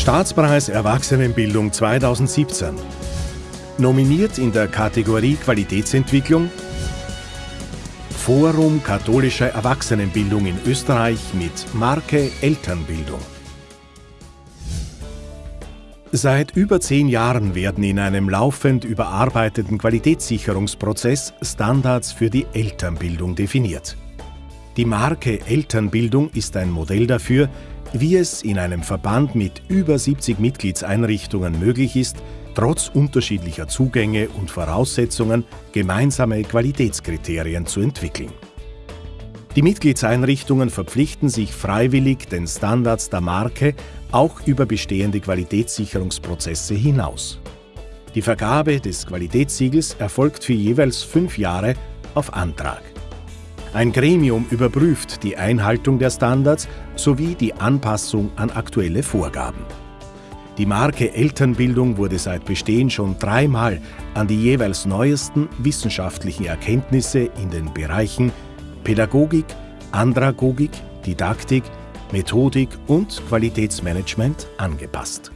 Staatspreis Erwachsenenbildung 2017. Nominiert in der Kategorie Qualitätsentwicklung Forum katholischer Erwachsenenbildung in Österreich mit Marke Elternbildung. Seit über zehn Jahren werden in einem laufend überarbeiteten Qualitätssicherungsprozess Standards für die Elternbildung definiert. Die Marke Elternbildung ist ein Modell dafür, wie es in einem Verband mit über 70 Mitgliedseinrichtungen möglich ist, trotz unterschiedlicher Zugänge und Voraussetzungen gemeinsame Qualitätskriterien zu entwickeln. Die Mitgliedseinrichtungen verpflichten sich freiwillig den Standards der Marke auch über bestehende Qualitätssicherungsprozesse hinaus. Die Vergabe des Qualitätssiegels erfolgt für jeweils fünf Jahre auf Antrag. Ein Gremium überprüft die Einhaltung der Standards sowie die Anpassung an aktuelle Vorgaben. Die Marke Elternbildung wurde seit Bestehen schon dreimal an die jeweils neuesten wissenschaftlichen Erkenntnisse in den Bereichen Pädagogik, Andragogik, Didaktik, Methodik und Qualitätsmanagement angepasst.